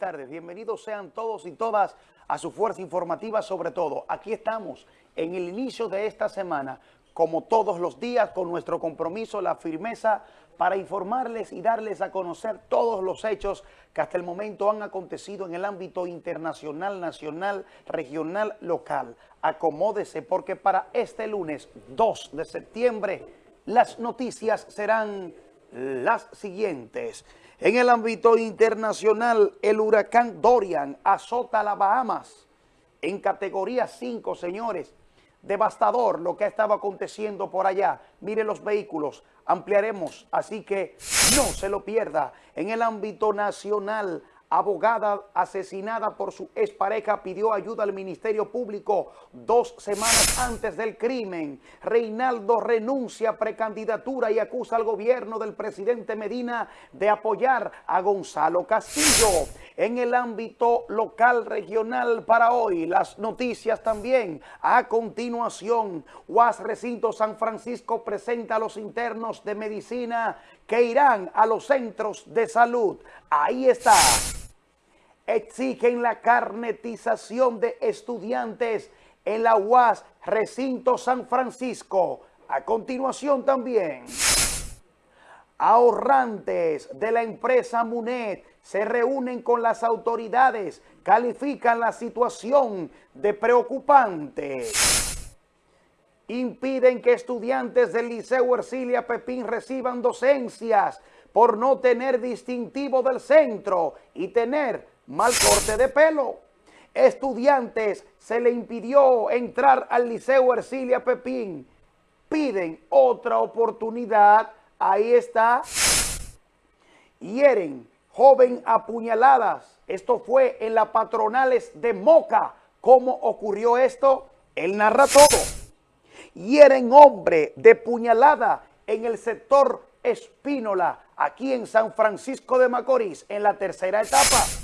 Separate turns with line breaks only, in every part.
tardes. Bienvenidos sean todos y todas a su fuerza informativa sobre todo. Aquí estamos en el inicio de esta semana, como todos los días, con nuestro compromiso, la firmeza para informarles y darles a conocer todos los hechos que hasta el momento han acontecido en el ámbito internacional, nacional, regional, local. Acomódese porque para este lunes 2 de septiembre las noticias serán las siguientes. En el ámbito internacional, el huracán Dorian azota las Bahamas en categoría 5, señores. Devastador lo que estaba aconteciendo por allá. Mire los vehículos, ampliaremos, así que no se lo pierda. En el ámbito nacional, abogada asesinada por su expareja pidió ayuda al Ministerio Público dos semanas antes del crimen. Reinaldo renuncia a precandidatura y acusa al gobierno del presidente Medina de apoyar a Gonzalo Castillo. En el ámbito local regional para hoy, las noticias también. A continuación, UAS Recinto San Francisco presenta a los internos de medicina que irán a los centros de salud. Ahí está exigen la carnetización de estudiantes en la UAS Recinto San Francisco. A continuación también, ahorrantes de la empresa Munet se reúnen con las autoridades, califican la situación de preocupante. Impiden que estudiantes del Liceo Ercilia Pepín reciban docencias por no tener distintivo del centro y tener mal corte de pelo. Estudiantes se le impidió entrar al Liceo Ercilia Pepín. Piden otra oportunidad. Ahí está. Hieren joven apuñaladas. Esto fue en las patronales de Moca. ¿Cómo ocurrió esto? Él narra todo. Hieren hombre de puñalada en el sector Espínola, aquí en San Francisco de Macorís, en la tercera etapa.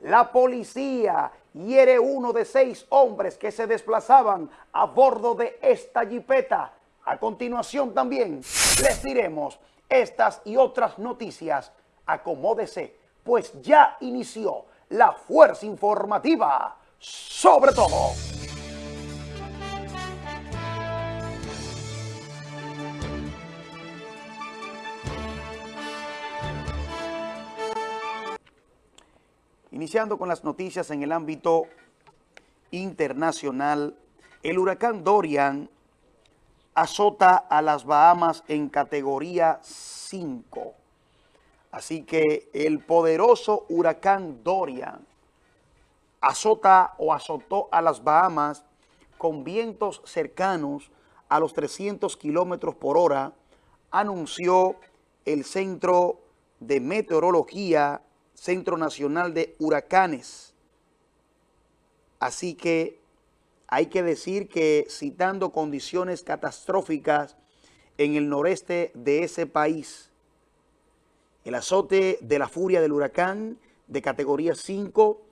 La policía hiere uno de seis hombres que se desplazaban a bordo de esta jipeta. A continuación también les diremos estas y otras noticias. Acomódese, pues ya inició la fuerza informativa sobre todo. Iniciando con las noticias en el ámbito internacional, el huracán Dorian azota a las Bahamas en categoría 5. Así que el poderoso huracán Dorian azota o azotó a las Bahamas con vientos cercanos a los 300 kilómetros por hora, anunció el Centro de Meteorología Centro Nacional de Huracanes. Así que hay que decir que citando condiciones catastróficas en el noreste de ese país, el azote de la furia del huracán de categoría 5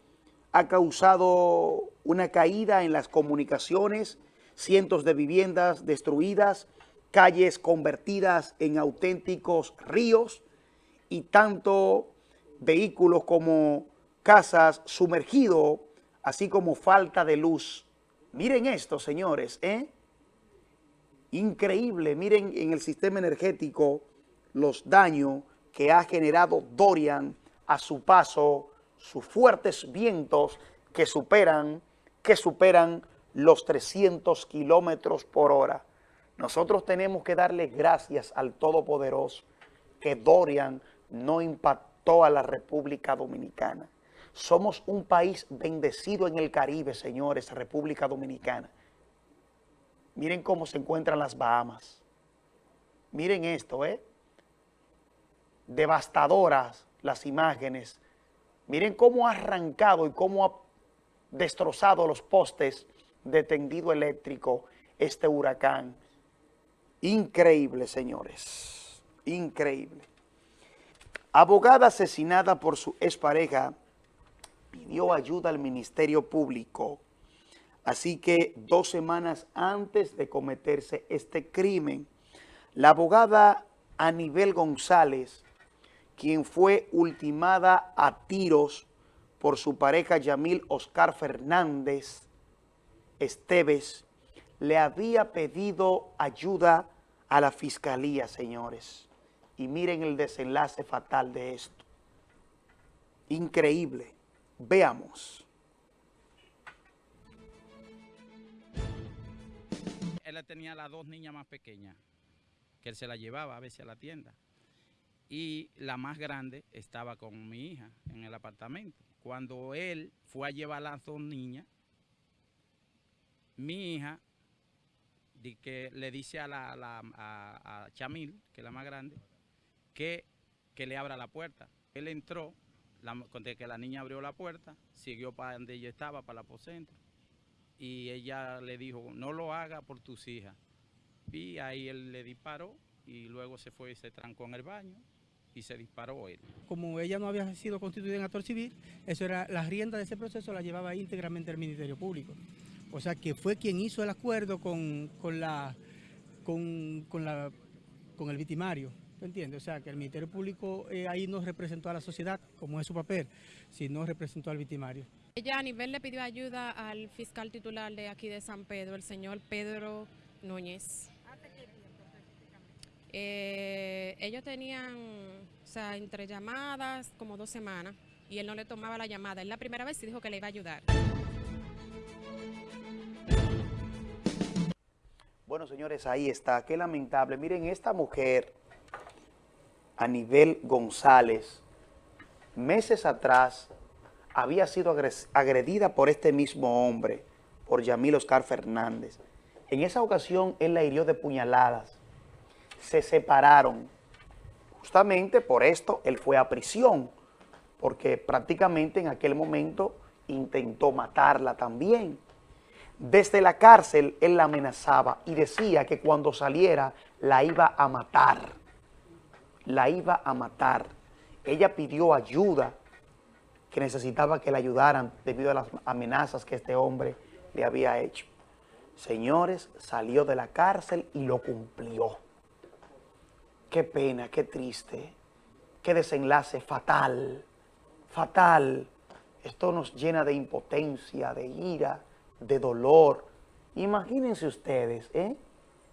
ha causado una caída en las comunicaciones, cientos de viviendas destruidas, calles convertidas en auténticos ríos y tanto vehículos como casas sumergidos, así como falta de luz. Miren esto, señores, ¿eh? Increíble, miren en el sistema energético los daños que ha generado Dorian a su paso, sus fuertes vientos que superan, que superan los 300 kilómetros por hora. Nosotros tenemos que darle gracias al Todopoderoso que Dorian no impactó toda la República Dominicana. Somos un país bendecido en el Caribe, señores, República Dominicana. Miren cómo se encuentran las Bahamas. Miren esto, ¿eh? Devastadoras las imágenes. Miren cómo ha arrancado y cómo ha destrozado los postes de tendido eléctrico este huracán. Increíble, señores. Increíble. Abogada asesinada por su expareja pidió ayuda al Ministerio Público. Así que dos semanas antes de cometerse este crimen, la abogada Anibel González, quien fue ultimada a tiros por su pareja Yamil Oscar Fernández Esteves, le había pedido ayuda a la fiscalía, señores. Y miren el desenlace fatal de esto. Increíble. Veamos.
Él tenía las dos niñas más pequeñas, que él se las llevaba a veces a la tienda. Y la más grande estaba con mi hija en el apartamento. Cuando él fue a llevar a las dos niñas, mi hija que le dice a, la, a, Chamil, que es la más grande, que, que le abra la puerta. Él entró, la, que la niña abrió la puerta, siguió para donde ella estaba, para el aposento, y ella le dijo, no lo haga por tus hijas. Y ahí él le disparó y luego se fue y se trancó en el baño y se disparó él.
Como ella no había sido constituida en actor civil, eso era la rienda de ese proceso la llevaba íntegramente el Ministerio Público. O sea, que fue quien hizo el acuerdo con, la, con, la, con el victimario. ¿Me entiendes? O sea, que el Ministerio Público eh, ahí no representó a la sociedad, como es su papel, sino representó al victimario.
Ella a nivel le pidió ayuda al fiscal titular de aquí de San Pedro, el señor Pedro Núñez. Eh, ellos tenían, o sea, entre llamadas como dos semanas y él no le tomaba la llamada. Él la primera vez sí dijo que le iba a ayudar.
Bueno, señores, ahí está. Qué lamentable. Miren, esta mujer, Anibel González, meses atrás había sido agredida por este mismo hombre, por Yamil Oscar Fernández. En esa ocasión, él la hirió de puñaladas. Se separaron. Justamente por esto, él fue a prisión, porque prácticamente en aquel momento intentó matarla también. Desde la cárcel él la amenazaba y decía que cuando saliera la iba a matar. La iba a matar. Ella pidió ayuda, que necesitaba que la ayudaran debido a las amenazas que este hombre le había hecho. Señores, salió de la cárcel y lo cumplió. Qué pena, qué triste, qué desenlace fatal, fatal. Esto nos llena de impotencia, de ira, de dolor. Imagínense ustedes, ¿eh?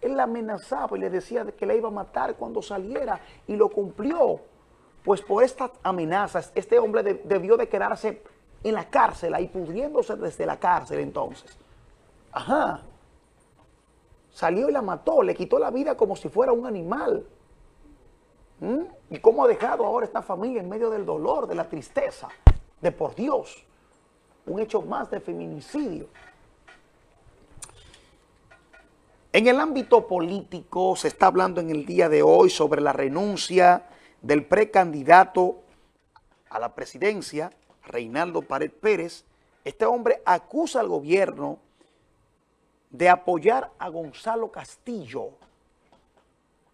Él la amenazaba y le decía que la iba a matar cuando saliera y lo cumplió. Pues por estas amenazas, este hombre debió de quedarse en la cárcel, ahí pudriéndose desde la cárcel entonces. Ajá. Salió y la mató, le quitó la vida como si fuera un animal. ¿Mm? ¿Y cómo ha dejado ahora esta familia en medio del dolor, de la tristeza? De por Dios. Un hecho más de feminicidio. En el ámbito político se está hablando en el día de hoy sobre la renuncia del precandidato a la presidencia, Reinaldo Pared Pérez. Este hombre acusa al gobierno de apoyar a Gonzalo Castillo.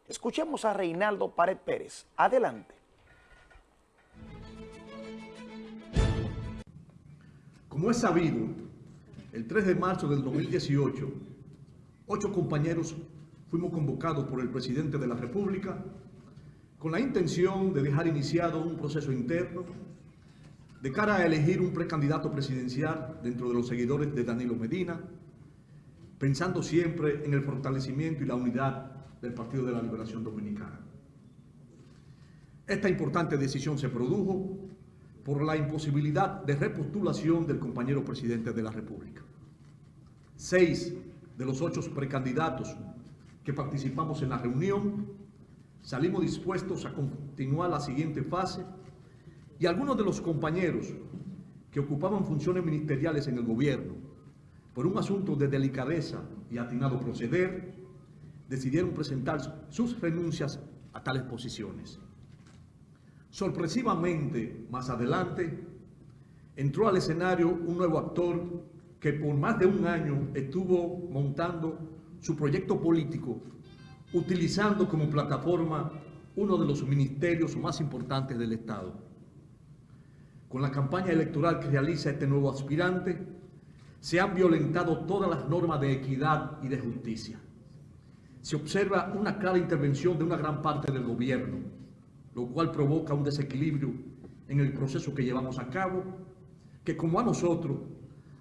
Escuchemos a Reinaldo Pared Pérez. Adelante.
Como es sabido, el 3 de marzo del 2018, ocho compañeros fuimos convocados por el presidente de la República con la intención de dejar iniciado un proceso interno de cara a elegir un precandidato presidencial dentro de los seguidores de Danilo Medina, pensando siempre en el fortalecimiento y la unidad del Partido de la Liberación Dominicana. Esta importante decisión se produjo por la imposibilidad de repostulación del compañero presidente de la República. Seis de los ocho precandidatos que participamos en la reunión, salimos dispuestos a continuar la siguiente fase y algunos de los compañeros que ocupaban funciones ministeriales en el gobierno, por un asunto de delicadeza y atinado proceder, decidieron presentar sus renuncias a tales posiciones. Sorpresivamente, más adelante, entró al escenario un nuevo actor que por más de un año estuvo montando su proyecto político, utilizando como plataforma uno de los ministerios más importantes del Estado. Con la campaña electoral que realiza este nuevo aspirante, se han violentado todas las normas de equidad y de justicia. Se observa una clara intervención de una gran parte del gobierno, lo cual provoca un desequilibrio en el proceso que llevamos a cabo que como a nosotros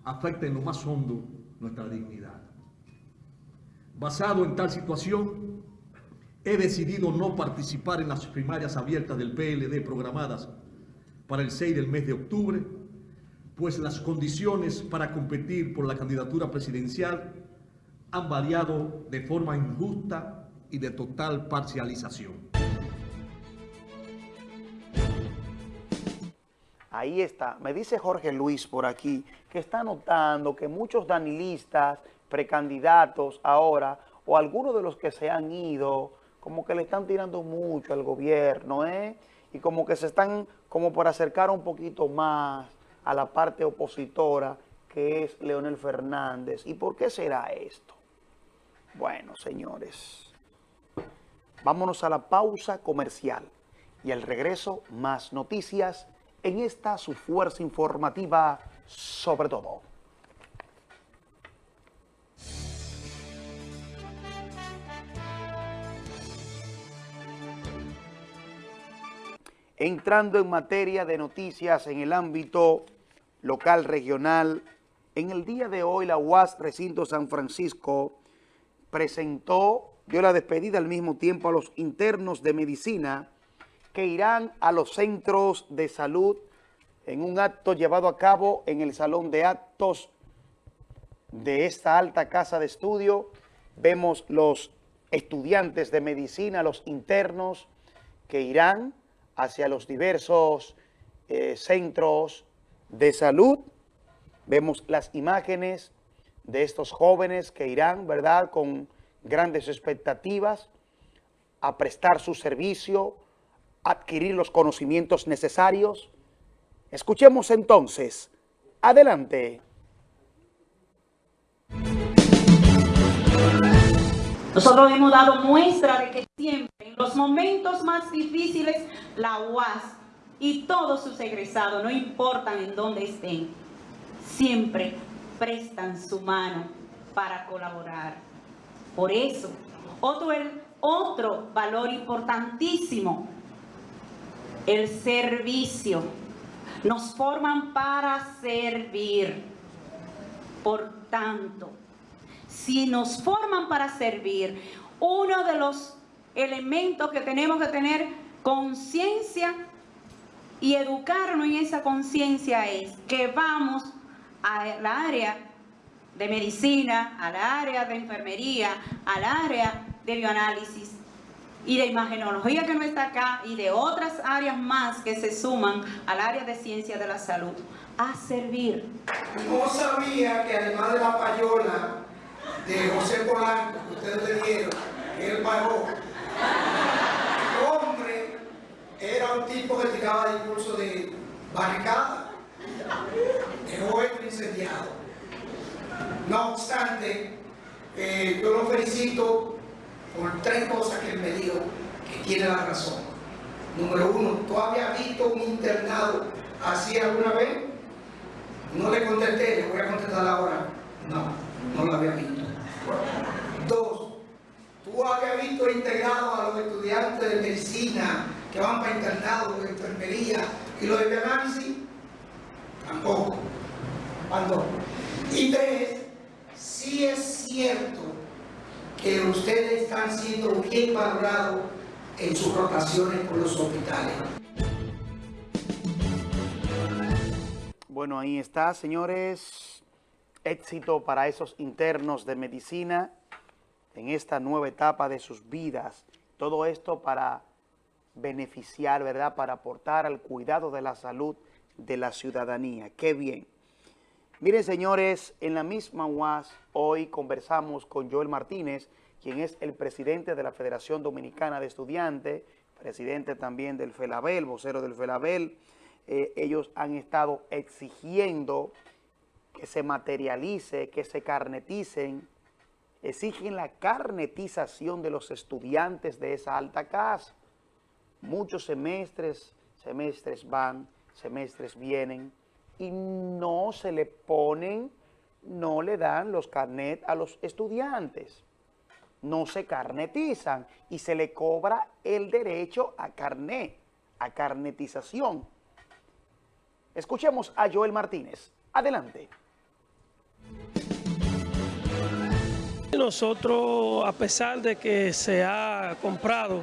afecta en lo más hondo nuestra dignidad. Basado en tal situación, he decidido no participar en las primarias abiertas del PLD programadas para el 6 del mes de octubre, pues las condiciones para competir por la candidatura presidencial han variado de forma injusta y de total parcialización.
Ahí está. Me dice Jorge Luis por aquí que está notando que muchos danilistas, precandidatos ahora, o algunos de los que se han ido, como que le están tirando mucho al gobierno, ¿eh? Y como que se están como por acercar un poquito más a la parte opositora que es Leonel Fernández. ¿Y por qué será esto? Bueno, señores, vámonos a la pausa comercial y al regreso más noticias en esta su fuerza informativa sobre todo. Entrando en materia de noticias en el ámbito local, regional, en el día de hoy la UAS Recinto San Francisco presentó, dio la despedida al mismo tiempo a los internos de medicina que irán a los centros de salud en un acto llevado a cabo en el salón de actos de esta alta casa de estudio. Vemos los estudiantes de medicina, los internos, que irán hacia los diversos eh, centros de salud. Vemos las imágenes de estos jóvenes que irán, ¿verdad?, con grandes expectativas a prestar su servicio, adquirir los conocimientos necesarios. Escuchemos entonces. Adelante.
Nosotros hemos dado muestra de que siempre, en los momentos más difíciles, la UAS y todos sus egresados, no importan en dónde estén, siempre prestan su mano para colaborar. Por eso, otro, otro valor importantísimo el servicio. Nos forman para servir. Por tanto, si nos forman para servir, uno de los elementos que tenemos que tener conciencia y educarnos en esa conciencia es que vamos al área de medicina, al área de enfermería, al área de bioanálisis, y de imagenología que no está acá y de otras áreas más que se suman al área de ciencia de la salud a servir.
No sabía que además de la payola de José Polanco que ustedes le dieron, él pagó, el hombre era un tipo que tiraba discurso de barricada, de joven incendiado. No obstante, eh, yo lo felicito por tres cosas que él me dijo que tiene la razón. Número uno, ¿tú habías visto un internado así alguna vez? No le contesté, le voy a contestar ahora. No, no lo había visto. Dos, ¿tú habías visto integrado a los estudiantes de medicina que van para internado, de enfermería y los de análisis? Tampoco. Cuando. Y tres, sí es cierto que ustedes están siendo bien valorados en sus rotaciones por los hospitales.
Bueno, ahí está, señores. Éxito para esos internos de medicina en esta nueva etapa de sus vidas. Todo esto para beneficiar, ¿verdad? Para aportar al cuidado de la salud de la ciudadanía. ¡Qué bien! Miren, señores, en la misma UAS hoy conversamos con Joel Martínez, quien es el presidente de la Federación Dominicana de Estudiantes, presidente también del FELABEL, vocero del FELABEL. Eh, ellos han estado exigiendo que se materialice, que se carneticen, exigen la carnetización de los estudiantes de esa alta casa. Muchos semestres, semestres van, semestres vienen, y no se le ponen, no le dan los carnet a los estudiantes. No se carnetizan y se le cobra el derecho a carnet, a carnetización. Escuchemos a Joel Martínez. Adelante.
Nosotros, a pesar de que se ha comprado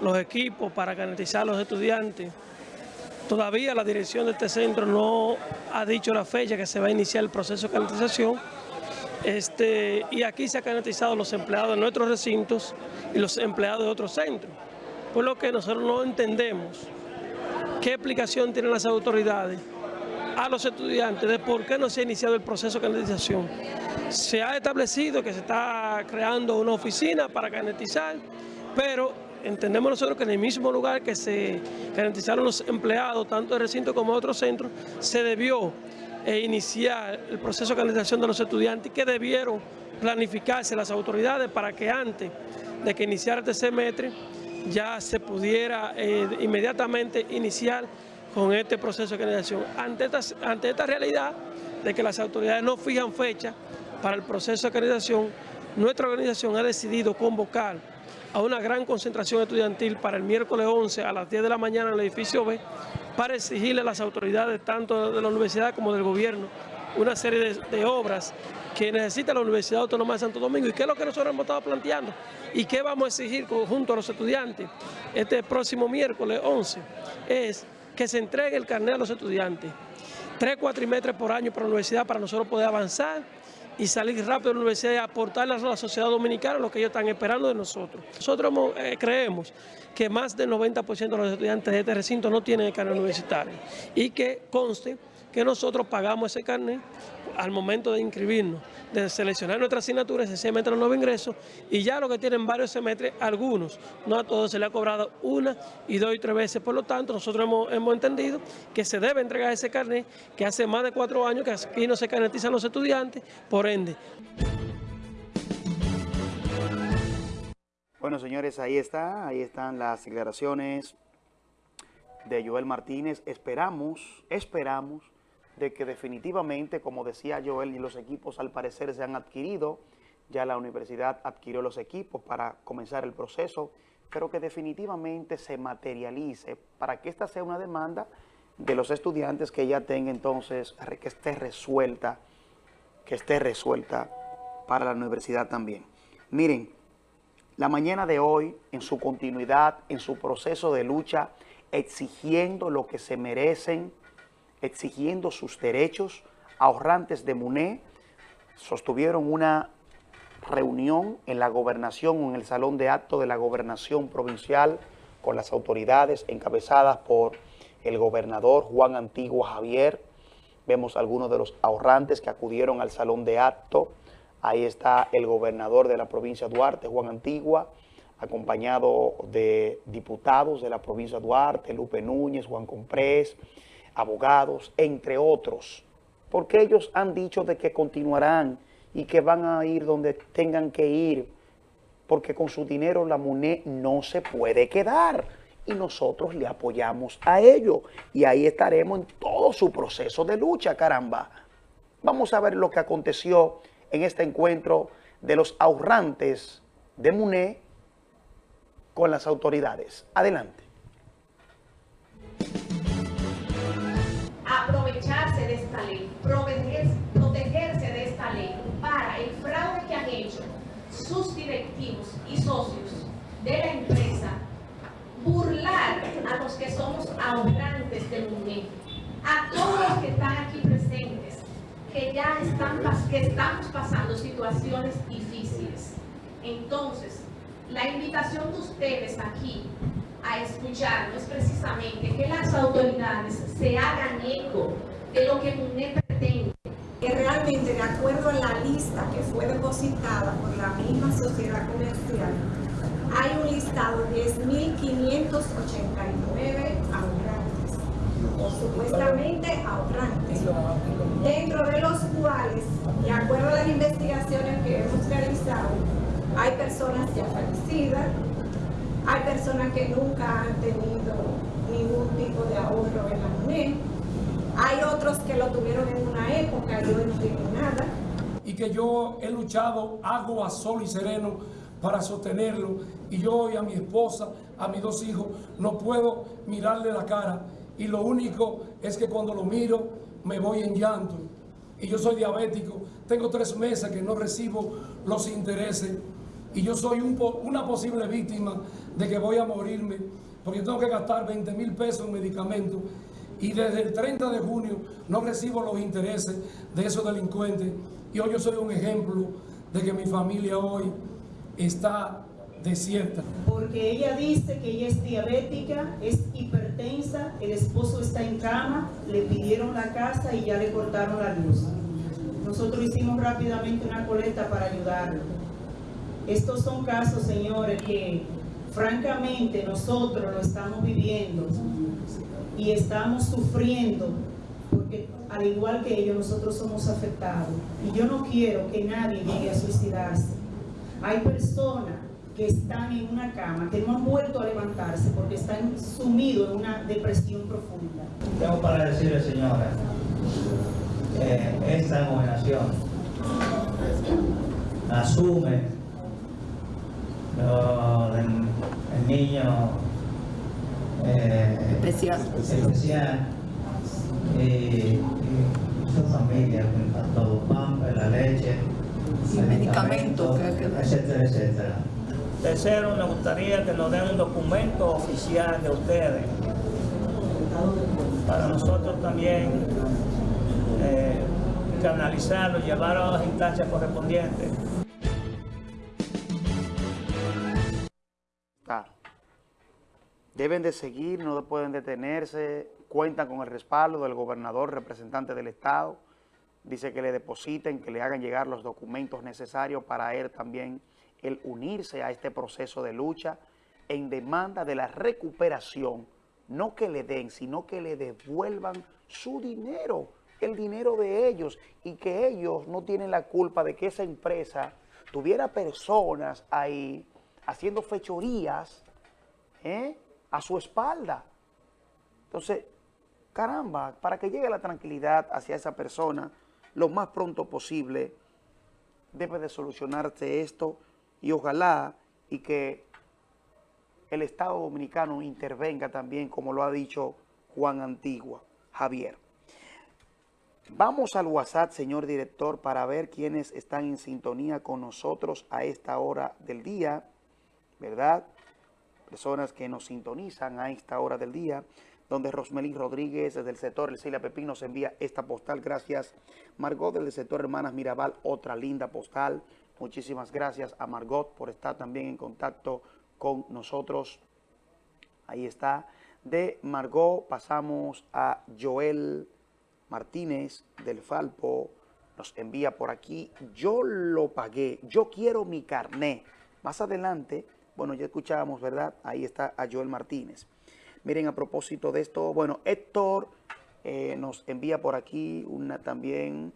los equipos para garantizar a los estudiantes, todavía la dirección de este centro no ha dicho la fecha que se va a iniciar el proceso de garantización. Este, y aquí se han garantizado los empleados de nuestros recintos y los empleados de otros centros. Por lo que nosotros no entendemos qué explicación tienen las autoridades a los estudiantes de por qué no se ha iniciado el proceso de canalización. Se ha establecido que se está creando una oficina para canetizar, pero entendemos nosotros que en el mismo lugar que se garantizaron los empleados, tanto del recinto como de otros centros, se debió eh, iniciar el proceso de canalización de los estudiantes y que debieron planificarse las autoridades para que antes de que iniciara este semestre ya se pudiera eh, inmediatamente iniciar con este proceso de canalización. Ante esta, ante esta realidad de que las autoridades no fijan fecha para el proceso de canalización, nuestra organización ha decidido convocar a una gran concentración estudiantil para el miércoles 11 a las 10 de la mañana en el edificio B para exigirle a las autoridades tanto de la universidad como del gobierno una serie de, obras que necesita la Universidad Autónoma de Santo Domingo. Y qué es lo que nosotros hemos estado planteando y qué vamos a exigir junto a los estudiantes este próximo miércoles 11 es que se entregue el carnet a los estudiantes, tres cuatrimestres por año para la universidad para nosotros poder avanzar y salir rápido de la universidad y aportarle a la sociedad dominicana lo que ellos están esperando de nosotros. Nosotros eh, creemos que más del 90% de los estudiantes de este recinto no tienen el carnet universitario y que conste que nosotros pagamos ese carnet al momento de inscribirnos, de seleccionar nuestra asignatura, sencillamente los nuevos ingresos, y ya lo que tienen varios semestres, algunos, no a todos se le ha cobrado una y dos y tres veces, por lo tanto nosotros hemos, hemos entendido que se debe entregar ese carnet, que hace más de cuatro años que aquí no se carnetizan los estudiantes, por ende.
Bueno, señores, ahí está, ahí están las declaraciones de Joel Martínez. Esperamos, esperamos de que definitivamente, como decía Joel, y los equipos al parecer se han adquirido, ya la universidad adquirió los equipos para comenzar el proceso, pero que definitivamente se materialice para que esta sea una demanda de los estudiantes que ya tenga entonces, que esté resuelta, que esté resuelta para la universidad también. Miren, la mañana de hoy, en su continuidad, en su proceso de lucha, exigiendo lo que se merecen, exigiendo sus derechos, ahorrantes de MUNE sostuvieron una reunión en la gobernación en el salón de acto de la gobernación provincial con las autoridades encabezadas por el gobernador Juan Antigua Javier. Vemos algunos de los ahorrantes que acudieron al salón de acto. Ahí está el gobernador de la provincia Duarte, Juan Antigua, acompañado de diputados de la provincia Duarte, Lupe Núñez, Juan Comprés, abogados, entre otros, porque ellos han dicho de que continuarán y que van a ir donde tengan que ir, porque con su dinero la MUNE no se puede quedar y nosotros le apoyamos a ello y ahí estaremos en todo su proceso de lucha, caramba. Vamos a ver lo que aconteció en este encuentro de los ahorrantes de MUNE con las autoridades. Adelante.
Socios de la empresa, burlar a los que somos ahorrantes del momento, a todos los que están aquí presentes, que ya están, que estamos pasando situaciones difíciles. Entonces, la invitación de ustedes aquí a escuchar es precisamente que las autoridades se hagan eco de lo que MUNE pretende.
Que realmente, de acuerdo a la lista que fue depositada por la sociedad comercial, hay un listado de 10.589 ahorrantes, o supuestamente ahorrantes, dentro de los cuales, de acuerdo a las investigaciones que hemos realizado, hay personas ya fallecidas, hay personas que nunca han tenido ningún tipo de ahorro en la MUNE. Hay otros que lo tuvieron en una época y hoy no tienen nada.
Que yo he luchado agua, a sol y sereno para sostenerlo. Y yo y a mi esposa, a mis dos hijos, no puedo mirarle la cara. Y lo único es que cuando lo miro me voy en llanto. Y yo soy diabético, tengo tres meses que no recibo los intereses. Y yo soy un una posible víctima de que voy a morirme porque tengo que gastar 20 mil pesos en medicamentos. Y desde el 30 de junio no recibo los intereses de esos delincuentes y hoy yo soy un ejemplo de que mi familia hoy está desierta.
Porque ella dice que ella es diabética, es hipertensa, el esposo está en cama, le pidieron la casa y ya le cortaron la luz. Nosotros hicimos rápidamente una colecta para ayudarlo. Estos son casos, señores, que francamente nosotros lo estamos viviendo y estamos sufriendo porque al igual que ellos nosotros somos afectados y yo no quiero que nadie llegue a suicidarse. Hay personas que están en una cama, que no han vuelto a levantarse porque están sumidos en una depresión profunda.
Tengo para decirle, señora, que esta gobernación asume el, niño eh, especial, especial y, y, su familia, todo, pan, la leche, medicamentos, etcétera, etcétera. Tercero, me gustaría que nos den un documento oficial de ustedes para nosotros también eh, canalizarlo, llevarlo a las instancias correspondientes.
Deben de seguir, no pueden detenerse, cuentan con el respaldo del gobernador, representante del Estado, dice que le depositen, que le hagan llegar los documentos necesarios para él también el unirse a este proceso de lucha en demanda de la recuperación, no que le den, sino que le devuelvan su dinero, el dinero de ellos, y que ellos no tienen la culpa de que esa empresa tuviera personas ahí haciendo fechorías ¿eh? a su espalda. Entonces, caramba, para que llegue la tranquilidad hacia esa persona lo más pronto posible, debe de solucionarse esto y ojalá y que el Estado Dominicano intervenga también, como lo ha dicho Juan Antigua, Javier. Vamos al WhatsApp, señor director, para ver quiénes están en sintonía con nosotros a esta hora del día, ¿verdad? Personas que nos sintonizan a esta hora del día, donde Rosmelín Rodríguez desde el sector El Celia Pepín nos envía esta postal, gracias. Margot del sector Hermanas Mirabal, otra linda postal. Muchísimas gracias a Margot por estar también en contacto con nosotros. Ahí está. De Margot pasamos a Joel Martínez del Falpo. Nos envía por aquí. Yo lo pagué. Yo quiero mi carné. Más adelante, bueno, ya escuchábamos, ¿verdad? Ahí está a Joel Martínez. Miren, a propósito de esto, bueno, Héctor eh, nos envía por aquí una también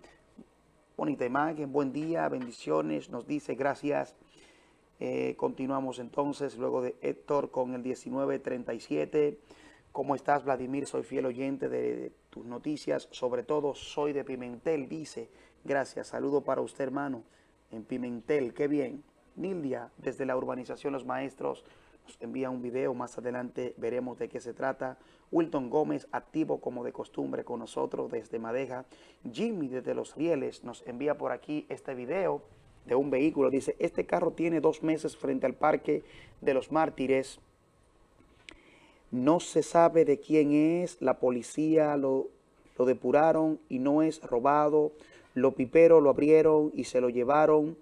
bonita imagen, buen día, bendiciones, nos dice gracias. Eh, continuamos entonces luego de Héctor con el 1937. ¿Cómo estás, Vladimir? Soy fiel oyente de tus noticias, sobre todo soy de Pimentel, dice. Gracias, saludo para usted, hermano, en Pimentel, qué bien. Nildia, desde la urbanización Los Maestros, nos envía un video, más adelante veremos de qué se trata. Wilton Gómez, activo como de costumbre con nosotros desde Madeja. Jimmy desde Los Rieles nos envía por aquí este video de un vehículo. Dice, este carro tiene dos meses frente al Parque de los Mártires. No se sabe de quién es, la policía lo, lo depuraron y no es robado. Los piperos lo abrieron y se lo llevaron.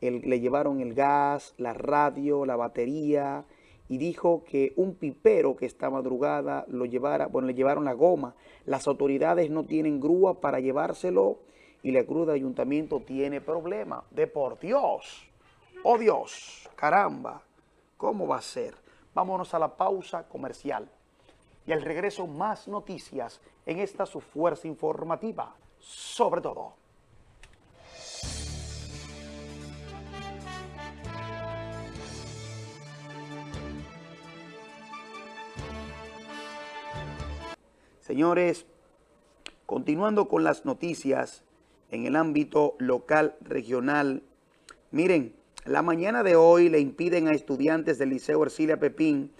le llevaron el gas, la radio, la batería, y dijo que un pipero que esta madrugada lo llevara, bueno, le llevaron la goma. Las autoridades no tienen grúa para llevárselo y la cruz de ayuntamiento tiene problema. De por Dios, oh Dios, caramba, ¿cómo va a ser? Vámonos a la pausa comercial y al regreso más noticias en esta su fuerza informativa, sobre todo. Señores, continuando con las noticias en el ámbito local, regional, miren, la mañana de hoy le impiden a estudiantes del Liceo Ercilia Pepín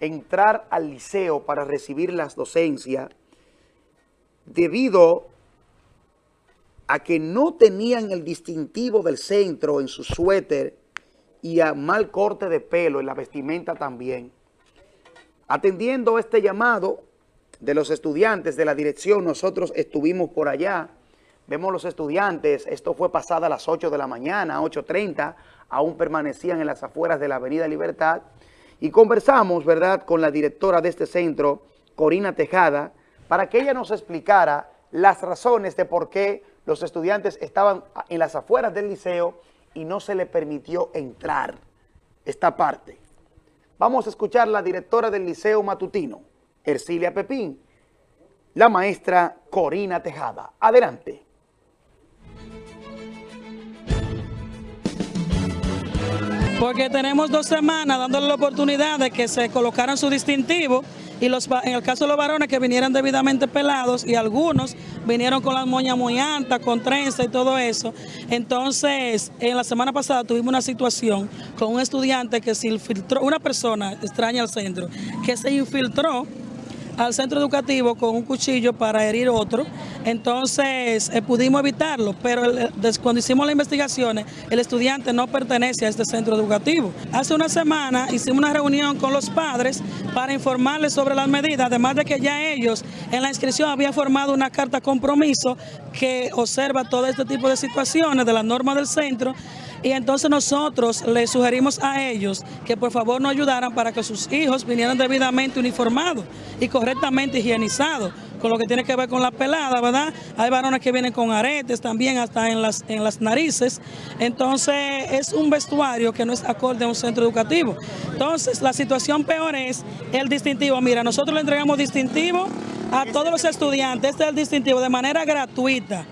entrar al liceo para recibir las docencias debido a que no tenían el distintivo del centro en su suéter y a mal corte de pelo en la vestimenta también. Atendiendo este llamado de los estudiantes de la dirección, nosotros estuvimos por allá, vemos los estudiantes, esto fue pasada a las 8 de la mañana, 8.30, aún permanecían en las afueras de la Avenida Libertad, y conversamos, ¿verdad?, con la directora de este centro, Corina Tejada, para que ella nos explicara las razones de por qué los estudiantes estaban en las afueras del liceo y no se le permitió entrar esta parte. Vamos a escuchar la directora del Liceo Matutino, Ercilia Pepín, la maestra Corina Tejada. Adelante.
Porque tenemos dos semanas dándole la oportunidad de que se colocaran su distintivo y los, en el caso de los varones que vinieran debidamente pelados y algunos vinieron con las moñas muy altas, con trenza y todo eso. Entonces, en la semana pasada tuvimos una situación con un estudiante que se infiltró, una persona extraña al centro, que se infiltró al centro educativo con un cuchillo para herir otro, entonces eh, pudimos evitarlo, pero cuando hicimos las investigaciones, el estudiante no pertenece a este centro educativo. Hace una semana hicimos una reunión con los padres para informarles sobre las medidas, además de que ya ellos en la inscripción habían formado una carta compromiso que observa todo este tipo de situaciones de la norma del centro y entonces nosotros les sugerimos a ellos que por favor nos ayudaran para que sus hijos vinieran debidamente uniformados y correctamente higienizados, con lo que tiene que ver con la pelada, ¿verdad? Hay varones que vienen con aretes también hasta en las, en las narices. Entonces es un vestuario que no es acorde a un centro educativo. Entonces la situación peor es el distintivo. Mira, nosotros le entregamos distintivo a todos los estudiantes, este es el distintivo de manera gratuita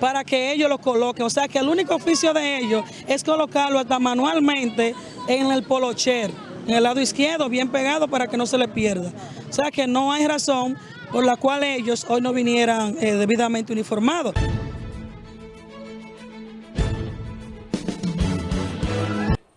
para que ellos lo coloquen. O sea que el único oficio de ellos es colocarlo hasta manualmente en el polocher, en el lado izquierdo, bien pegado para que no se le pierda. O sea que no hay razón por la cual ellos hoy no vinieran eh, debidamente uniformados.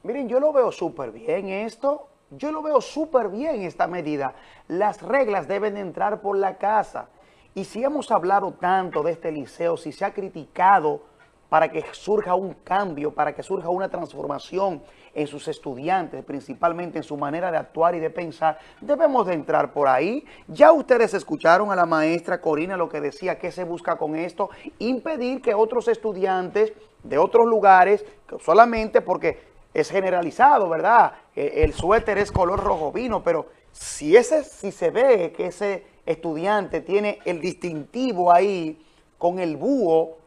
Miren, yo lo veo súper bien esto. Yo lo veo súper bien esta medida. Las reglas deben entrar por la casa. Y si hemos hablado tanto de este liceo, si se ha criticado para que surja un cambio, para que surja una transformación en sus estudiantes, principalmente en su manera de actuar y de pensar, debemos de entrar por ahí. Ya ustedes escucharon a la maestra Corina lo que decía, ¿qué se busca con esto? Impedir que otros estudiantes de otros lugares, solamente porque es generalizado, ¿verdad? E, el suéter es color rojo vino, pero si, ese, si se ve que ese estudiante tiene el distintivo ahí con el búho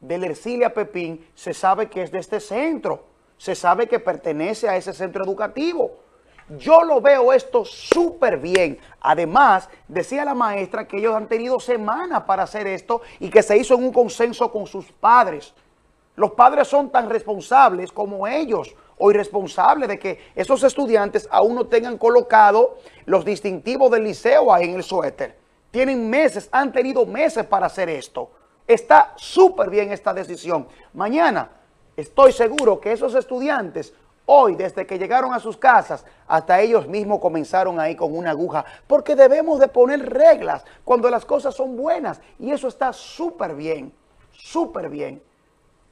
de Ercilia Pepín, se sabe que es de este centro, se sabe que pertenece a ese centro educativo. Yo lo veo esto súper bien. Además, decía la maestra que ellos han tenido semanas para hacer esto y que se hizo en un consenso con sus padres. Los padres son tan responsables como ellos o irresponsables de que esos estudiantes aún no tengan colocado los distintivos del liceo ahí en el suéter. Tienen meses, han tenido meses para hacer esto. Está súper bien esta decisión. Mañana estoy seguro que esos estudiantes hoy, desde que llegaron a sus casas, hasta ellos mismos comenzaron ahí con una aguja, porque debemos de poner reglas cuando las cosas son buenas, y eso está súper bien, súper bien.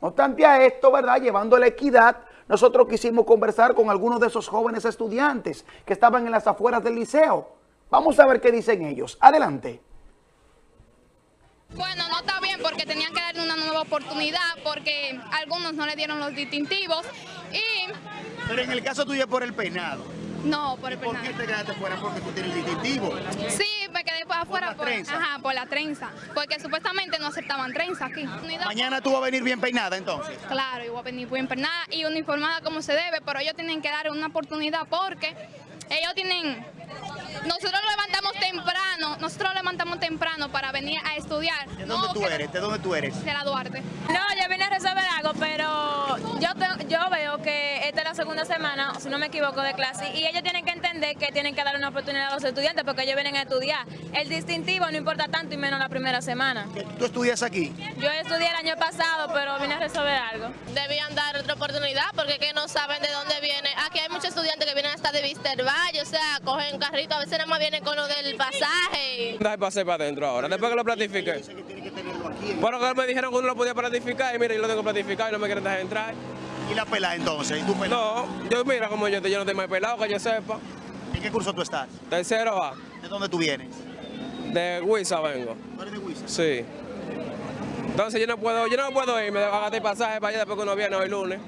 No obstante a esto, ¿verdad?, llevando la equidad, nosotros quisimos conversar con algunos de esos jóvenes estudiantes que estaban en las afueras del liceo. Vamos a ver qué dicen ellos. Adelante.
Bueno, no está bien porque tenían que darle una nueva oportunidad porque algunos no le dieron los distintivos y...
Pero en el caso tuyo por el peinado.
No, por el
peinado. ¿Por qué te quedaste fuera? Porque tú tienes el distintivo.
Sí, quedé afuera por, la ajá, por la trenza. Porque supuestamente no aceptaban trenza aquí.
Mañana tú vas a venir bien peinada entonces.
Claro, yo voy a venir bien peinada y uniformada como se debe, pero ellos tienen que dar una oportunidad porque ellos tienen nosotros levantamos temprano, nosotros levantamos temprano para venir a estudiar.
¿De dónde tú eres? ¿De dónde tú eres?
De la Duarte.
No, yo vine a resolver algo, pero yo, yo veo que esta es la segunda semana, si no me equivoco, de clase, y ellos tienen que entender que tienen que dar una oportunidad a los estudiantes porque ellos vienen a estudiar. El distintivo no importa tanto y menos la primera semana.
¿Tú estudias aquí?
Yo estudié el año pasado, pero vine a resolver algo.
Debían dar otra oportunidad porque que no saben de dónde viene. Aquí hay muchos estudiantes que vienen hasta de Valle, o sea, cogen carrito, a veces nada más vienen con lo del pasaje.
Deja pasar para adentro ahora, después que lo platifique. Bueno, que me dijeron que uno lo podía platificar y mira, yo lo tengo platificado y no me quieren dejar entrar.
¿Y la pelada entonces? ¿Y tú
No, yo mira como yo, yo no estoy más pelado, que yo sepa.
¿En qué curso tú estás?
Tercero A.
¿De dónde tú vienes?
De Huiza vengo.
¿Tú eres de Huiza?
Sí. Entonces yo no puedo, yo no puedo irme a gastar pasaje para allá después que uno viene hoy lunes.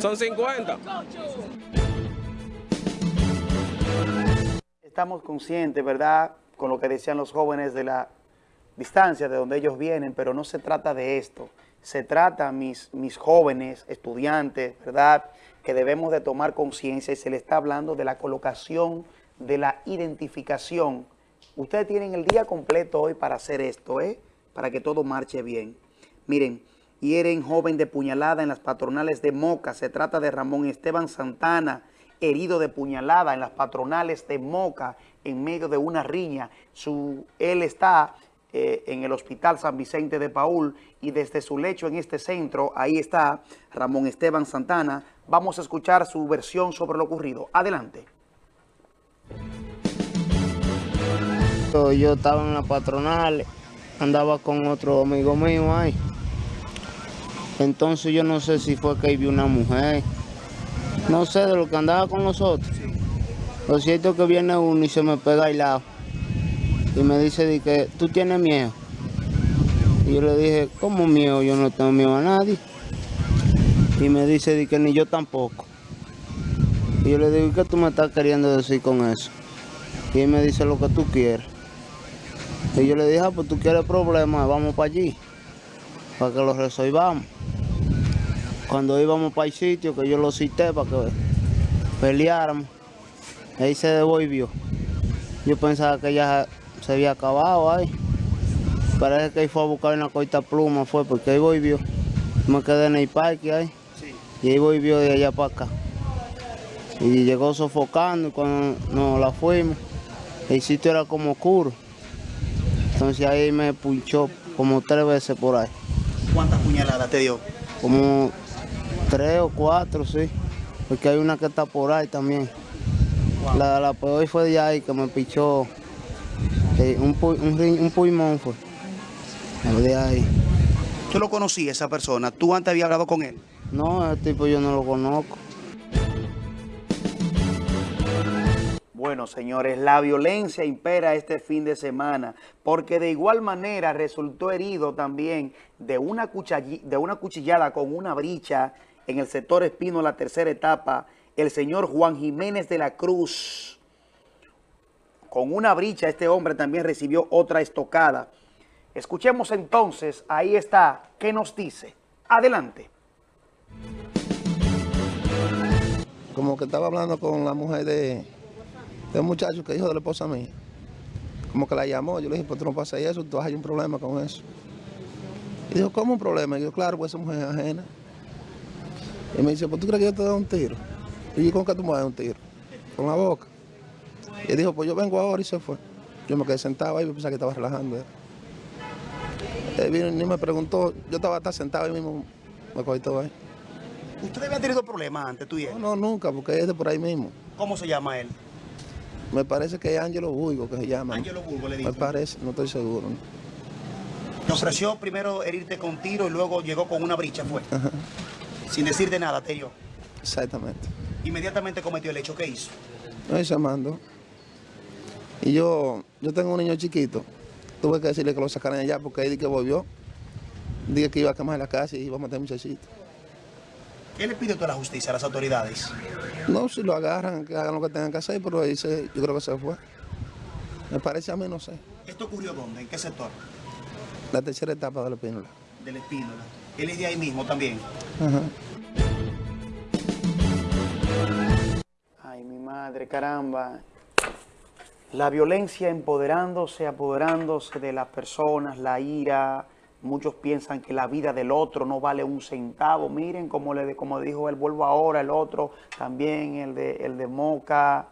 Son 50.
Estamos conscientes, ¿verdad?, con lo que decían los jóvenes de la distancia de donde ellos vienen, pero no se trata de esto. Se trata, mis, mis jóvenes, estudiantes, ¿verdad?, que debemos de tomar conciencia y se le está hablando de la colocación, de la identificación. Ustedes tienen el día completo hoy para hacer esto, ¿eh?, para que todo marche bien. Miren, hieren joven de puñalada en las patronales de Moca. Se trata de Ramón Esteban Santana, herido de puñalada en las patronales de Moca en medio de una riña. Su, él está eh, en el Hospital San Vicente de Paul y desde su lecho en este centro, ahí está Ramón Esteban Santana. Vamos a escuchar su versión sobre lo ocurrido. Adelante.
Yo estaba en la patronal, andaba con otro amigo mío ahí. Entonces yo no sé si fue que vi una mujer, no sé de lo que andaba con nosotros. Lo cierto es que viene uno y se me pega al lado y me dice de que tú tienes miedo. Y yo le dije, ¿cómo miedo? Yo no tengo miedo a nadie. Y me dice de que ni yo tampoco. Y yo le digo, ¿qué tú me estás queriendo decir con eso? Y él me dice lo que tú quieres. Y yo le dije, ah, pues tú quieres problemas, vamos para allí, para que lo resolvamos. Cuando íbamos para el sitio, que yo lo cité para que peleáramos, ahí se devolvió. Yo pensaba que ya se había acabado ahí. Parece que ahí fue a buscar una corta pluma, fue porque ahí volvió. Me quedé en el parque ahí. Y ahí volvió de allá para acá. Y llegó sofocando y cuando nos la fuimos, el sitio era como oscuro. Entonces ahí me punchó como tres veces por ahí.
¿Cuántas puñaladas te dio?
Como tres o cuatro, sí. Porque hay una que está por ahí también. La, la peor fue de ahí que me pichó eh, un, un, un, pulmón fue. De ahí.
¿Tú lo conocías esa persona? ¿Tú antes habías hablado con él?
No, ese tipo yo no lo conozco.
Bueno, señores, la violencia impera este fin de semana, porque de igual manera resultó herido también de una, de una cuchillada con una bricha en el sector Espino, la tercera etapa, el señor Juan Jiménez de la Cruz. Con una bricha, este hombre también recibió otra estocada. Escuchemos entonces, ahí está, ¿qué nos dice? Adelante.
Como que estaba hablando con la mujer de, de un muchacho que hijo de la esposa mía. Como que la llamó, yo le dije, pues tú no pasas eso, tú hay un problema con eso. Y dijo, ¿cómo un problema? Y yo, claro, pues esa mujer es ajena. Y me dice, pues tú crees que yo te doy un tiro. Y yo, ¿con qué tú me das un tiro? Con la boca. Y él dijo, pues yo vengo ahora y se fue. Yo me quedé sentado ahí y pensaba que estaba relajando. Él vino y me preguntó, yo estaba hasta sentado ahí mismo, me cogí todo ahí.
¿Usted había tenido problemas antes, tú y él?
No, no, nunca, porque es de por ahí mismo.
¿Cómo se llama él?
Me parece que es Ángelo Burgo que se llama.
Ángelo Burgo le dijo.
Me parece, no estoy seguro. ¿no?
Te ofreció primero herirte con tiro y luego llegó con una bricha, fue.
Ajá.
Sin decirte nada, te dio.
Exactamente.
Inmediatamente cometió el hecho, ¿qué hizo?
No, llamando. Y yo, yo tengo un niño chiquito. Tuve que decirle que lo sacaran allá porque ahí que volvió. Dije que iba a quemar la casa y iba a matar a muchachito.
¿Qué le pide toda la justicia a las autoridades?
No, si lo agarran, que hagan lo que tengan que hacer, pero ahí se, yo creo que se fue. Me parece a mí, no sé.
¿Esto ocurrió dónde? ¿En qué sector?
La tercera etapa de la Espínola.
De la Espínola. ¿Él es de ahí mismo también?
Ajá.
Ay, mi madre, caramba. La violencia empoderándose, apoderándose de las personas, la ira. Muchos piensan que la vida del otro no vale un centavo. Miren como, le, como dijo él, vuelvo ahora, el otro también, el de, el de Moca.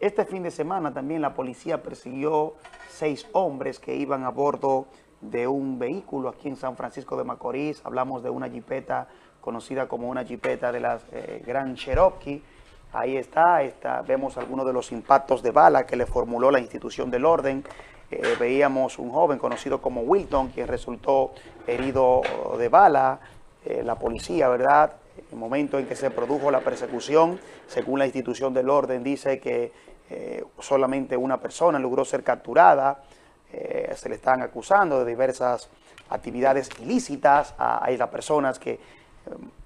Este fin de semana también la policía persiguió seis hombres que iban a bordo de un vehículo aquí en San Francisco de Macorís. Hablamos de una jipeta conocida como una jipeta de las eh, Grand Cherokee. Ahí está, vemos algunos de los impactos de bala que le formuló la institución del orden. Eh, veíamos un joven conocido como Wilton, quien resultó herido de bala. Eh, la policía, ¿verdad? El momento en que se produjo la persecución, según la institución del orden, dice que eh, solamente una persona logró ser capturada. se le están acusando de diversas actividades ilícitas a, a las personas que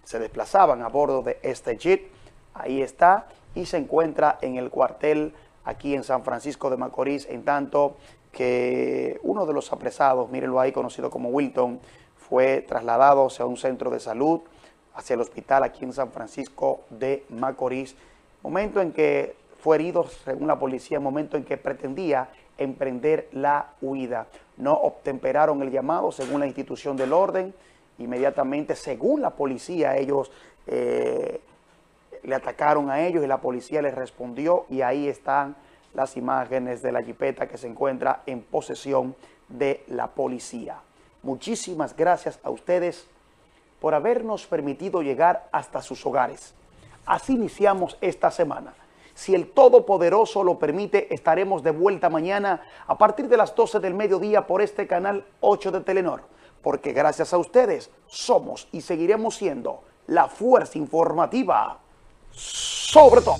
se desplazaban a bordo de este jeep. Ahí está y se encuentra en el cuartel aquí en San Francisco de Macorís, en tanto que uno de los apresados, mírenlo ahí, conocido como Wilton, fue trasladado hacia un centro de salud, hacia el hospital aquí en San Francisco de Macorís, momento en que fue herido, según la policía, momento en que pretendía emprender la huida. No obtemperaron el llamado, según la institución del orden, inmediatamente, según la policía, ellos eh, le atacaron a ellos y la policía les respondió y ahí están las imágenes de la jipeta que se encuentra en posesión de la policía. Muchísimas gracias a ustedes por habernos permitido llegar hasta sus hogares. Así iniciamos esta semana. Si el Todopoderoso lo permite, estaremos de vuelta mañana a partir de las 12 del mediodía por este canal 8 de Telenor. Porque gracias a ustedes somos y seguiremos siendo la fuerza informativa sobre todo.